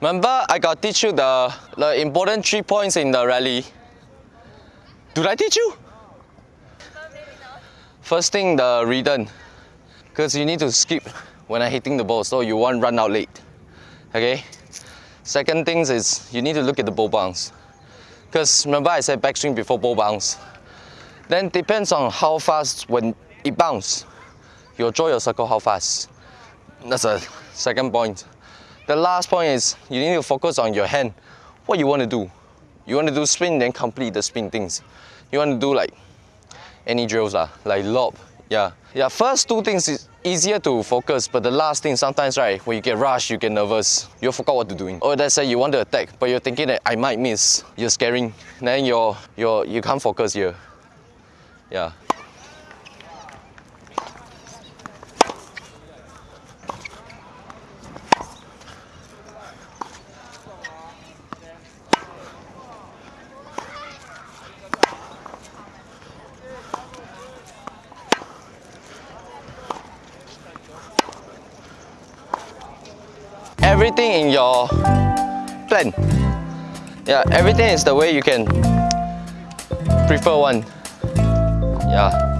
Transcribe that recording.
Remember, I got teach you the, the important three points in the rally. Did I teach you? First thing, the return. Because you need to skip when I'm hitting the ball, so you won't run out late. Okay? Second things is you need to look at the ball bounce. Because remember I said backswing before ball bounce. Then depends on how fast when it bounce. You draw your circle how fast. That's a second point. The last point is you need to focus on your hand. What you want to do. You want to do spin, then complete the spin things. You want to do like any drills lah, like lob. Yeah. Yeah, first two things is easier to focus, but the last thing sometimes right, when you get rushed, you get nervous, you forgot what to doing. Or oh, let's say you want to attack, but you're thinking that I might miss. You're scaring. Then you're you're you can't focus here. Yeah. Everything in your plan. Yeah, everything is the way you can prefer one. Yeah.